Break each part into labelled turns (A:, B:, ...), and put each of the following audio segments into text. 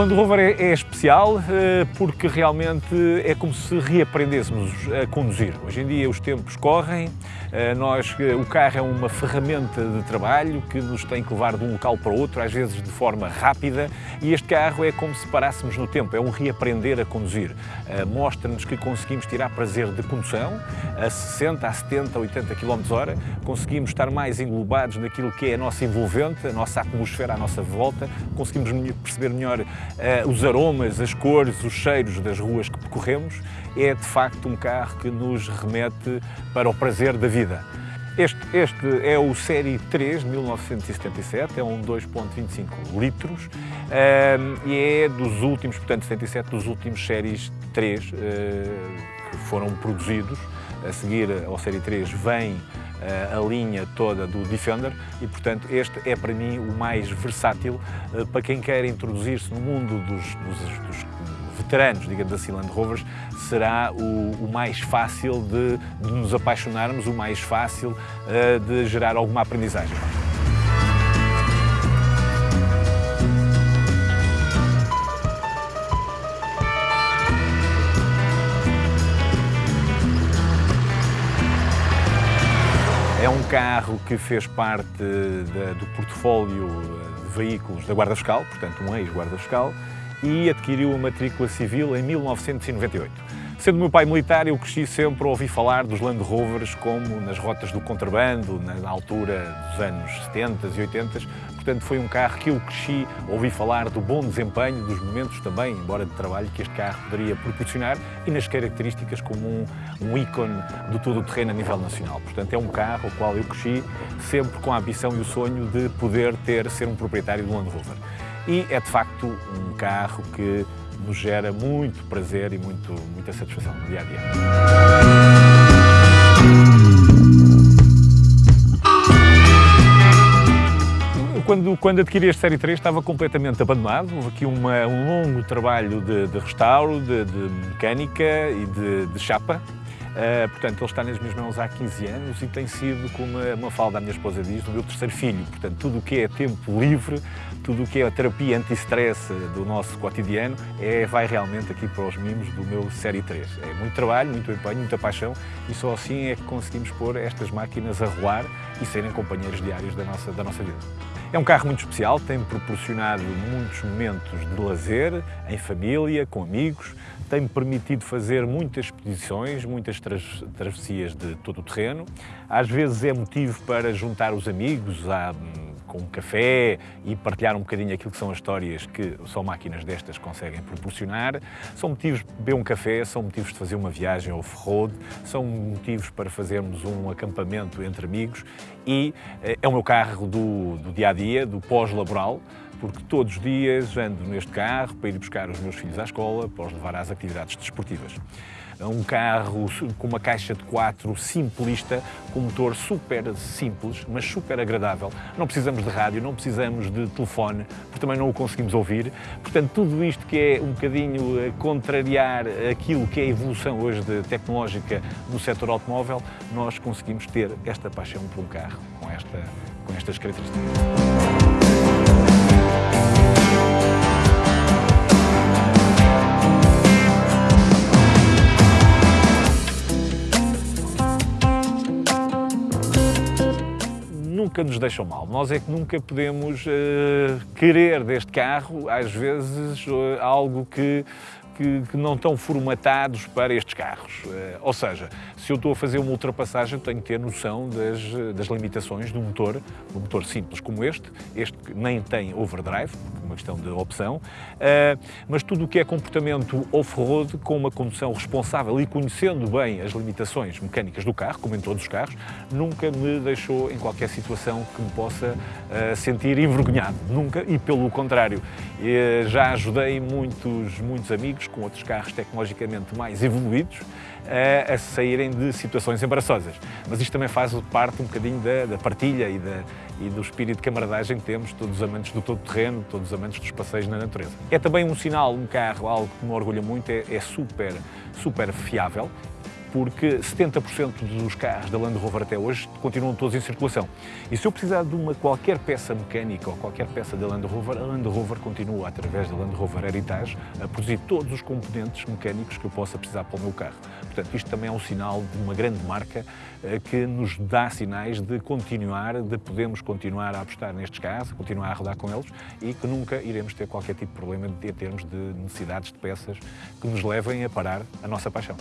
A: Land Rover é, é especial eh, porque realmente é como se reaprendêssemos a conduzir. Hoje em dia os tempos correm, eh, nós, eh, o carro é uma ferramenta de trabalho que nos tem que levar de um local para outro, às vezes de forma rápida, e este carro é como se parássemos no tempo, é um reaprender a conduzir. Mostra-nos que conseguimos tirar prazer de condução a 60, a 70, 80 km hora, conseguimos estar mais englobados naquilo que é a nossa envolvente, a nossa atmosfera à nossa volta, conseguimos perceber melhor os aromas, as cores, os cheiros das ruas que percorremos, é de facto um carro que nos remete para o prazer da vida. Este, este é o Série 3 de 1977, é um 2.25 litros uh, e é dos últimos, portanto 77, dos últimos Séries 3 uh, que foram produzidos. A seguir ao Série 3 vem a linha toda do Defender e, portanto, este é para mim o mais versátil eh, para quem quer introduzir-se no mundo dos, dos, dos, veteranos, digamos assim, Land Rovers, será o, o mais fácil de, de, nos apaixonarmos, o mais fácil uh, de gerar alguma aprendizagem. Que fez parte de, do portfólio de veículos da Guarda Fiscal, portanto um ex-Guarda Fiscal, e adquiriu a matrícula civil em 1998. Sendo meu pai militar, eu cresci sempre a ouvir falar dos Land Rovers como nas rotas do contrabando, na altura dos anos 70 e 80. Portanto, foi um carro que eu cresci a ouvir falar do bom desempenho, dos momentos também, embora de trabalho, que este carro poderia proporcionar e nas características como um, um ícone do todo o terreno a nível nacional. Portanto, é um carro ao qual eu cresci sempre com a ambição e o sonho de poder ter, ser um proprietário do Land Rover. E é de facto um carro que nos gera muito prazer e muito, muita satisfação no dia a dia. Quando, quando adquiri este Série 3 estava completamente abandonado, houve aqui uma, um longo trabalho de, de restauro, de, de, mecânica e de, de chapa, Uh, portanto, ele está nas minhas mãos há 15 anos e tem sido, como a Mafalda, a minha esposa diz, o meu terceiro filho. Portanto, tudo o que é tempo livre, tudo o que é a terapia anti-stress do nosso cotidiano, é, vai realmente aqui para os mimos do meu Série 3. É muito trabalho, muito empenho, muita paixão e só assim é que conseguimos pôr estas máquinas a rolar e serem companheiros diários da nossa, da nossa vida. É um carro muito especial, tem proporcionado muitos momentos de lazer, em família, com amigos, tem-me permitido fazer muitas expedições, muitas travessias de todo o terreno. Às vezes é motivo para juntar os amigos a, com um café e partilhar um bocadinho aquilo que são as histórias que só máquinas destas conseguem proporcionar. São motivos de beber um café, são motivos de fazer uma viagem off-road, são motivos para fazermos um acampamento entre amigos e eh, é o meu carro do, do dia a dia, do pós-laboral porque todos os dias ando neste carro para ir buscar os meus filhos à escola, para os levar às atividades desportivas. É um carro com uma caixa de quatro simplista, com um motor super simples, mas super agradável. Não precisamos de rádio, não precisamos de telefone, porque também não o conseguimos ouvir. Portanto, tudo isto que é um bocadinho contrariar aquilo que é a evolução hoje de tecnológica no setor automóvel, nós conseguimos ter esta paixão por um carro com, esta, com estas características. Nunca nos deixam mal. Nós é que nunca podemos uh, querer deste carro, às vezes, uh, algo que que, que, não estão formatados para estes carros. Uh, ou seja, se eu estou a fazer uma ultrapassagem, tenho que ter noção das, das limitações do motor, um motor simples como este, este nem tem overdrive, uma questão de opção, uh, mas tudo o que é comportamento off-road, com uma condução responsável e conhecendo bem as limitações mecânicas do carro, como em todos os carros, nunca me deixou em qualquer situação que me possa sentir envergonhado, nunca, e pelo contrário, já ajudei muitos, muitos amigos com outros carros tecnologicamente mais evoluídos a, a saírem de situações embaraçosas. Mas isto também faz parte um bocadinho da, da partilha e, da, e, do espírito de camaradagem que temos, todos os amantes do todo terreno, todos os amantes dos passeios na natureza. É também um sinal, um carro, algo que me orgulha muito, é, é super, super fiável porque 70% dos carros da Land Rover até hoje continuam todos em circulação. E se eu precisar de uma qualquer peça mecânica ou qualquer peça da Land Rover, a Land Rover continua, através da Land Rover Heritage, a produzir todos os componentes mecânicos que eu possa precisar para o meu carro. Portanto, isto também é um sinal de uma grande marca eh, que nos dá sinais de continuar, de podermos continuar a apostar nestes carros, continuar a rodar com eles e que nunca iremos ter qualquer tipo de problema em termos de necessidades de peças que nos levem a parar a nossa paixão.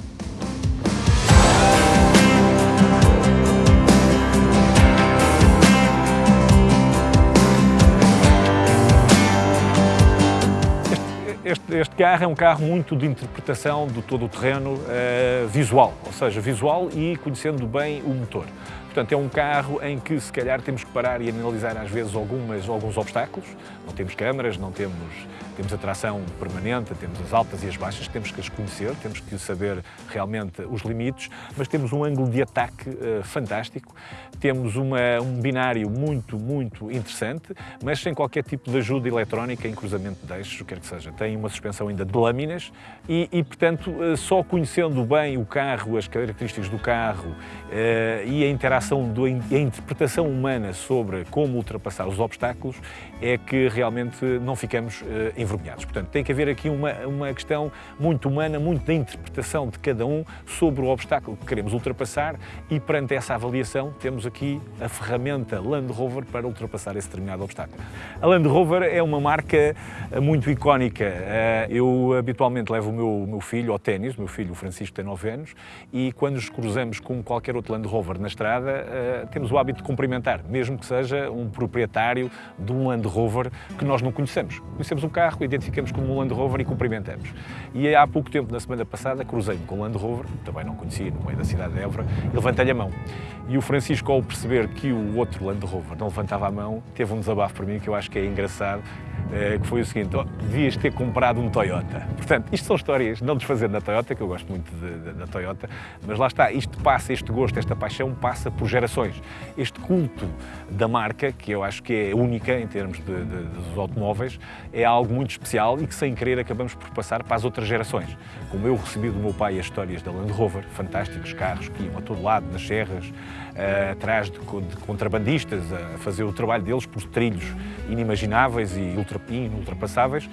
A: Este, este, carro é um carro muito de interpretação do todo o terreno uh, visual, ou seja, visual e conhecendo bem o motor. Portanto, é um carro em que se calhar temos que parar e analisar às vezes algumas, alguns obstáculos. Não temos câmaras, não temos, temos a tração permanente, temos as altas e as baixas, temos que as conhecer, temos que saber realmente os limites, mas temos um ângulo de ataque uh, fantástico, temos uma, um binário muito, muito interessante, mas sem qualquer tipo de ajuda eletrónica em cruzamento de eixos, o que quer que seja. Tem uma suspensão ainda de lâminas e, e portanto, uh, só conhecendo bem o carro, as características do carro uh, e a interação a interpretação humana sobre como ultrapassar os obstáculos é que realmente não ficamos uh, envergonhados. Portanto, tem que haver aqui uma, uma questão muito humana, muito da interpretação de cada um sobre o obstáculo que queremos ultrapassar e perante essa avaliação temos aqui a ferramenta Land Rover para ultrapassar esse determinado obstáculo. A Land Rover é uma marca eh, muito icónica. Uh, eu habitualmente levo o meu, meu filho ao ténis, o meu filho Francisco tem 9 anos, e quando nos cruzamos com qualquer outro Land Rover na estrada, uh, temos o hábito de cumprimentar, mesmo que seja um proprietário de um Land Rover que nós não conhecemos. Conhecemos o carro, identificamos como um Land Rover e cumprimentamos. E há pouco tempo, na semana passada, cruzei-me com o Land Rover, também não conhecia, no meio da cidade de Évora, e levantei-lhe a mão. E o Francisco, ao perceber que o outro Land Rover não levantava a mão, teve um desabafo para mim que eu acho que é engraçado, eh, que foi o seguinte, oh, devias ter comprado um Toyota. Portanto, isto são histórias, não desfazendo da Toyota, que eu gosto muito da Toyota, mas lá está, isto passa, este gosto, esta paixão passa por gerações. Este culto da marca, que eu acho que é única em termos de, de, dos automóveis, é algo muito especial e que sem querer acabamos por passar para as outras gerações. Como eu recebi do meu pai as histórias da Land Rover, fantásticos carros que iam a todo lado, nas serras, uh, atrás de, de, contrabandistas, a fazer o trabalho deles por trilhos inimagináveis e ultra, inultrapassáveis, uh,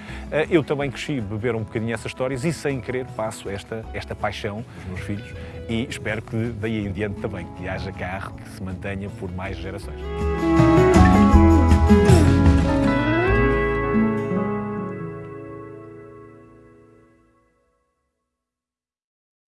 A: eu também cresci beber um bocadinho essas histórias e sem querer passo esta, esta paixão dos meus filhos e espero que daí em diante também que haja carro que se mantenha por mais gerações.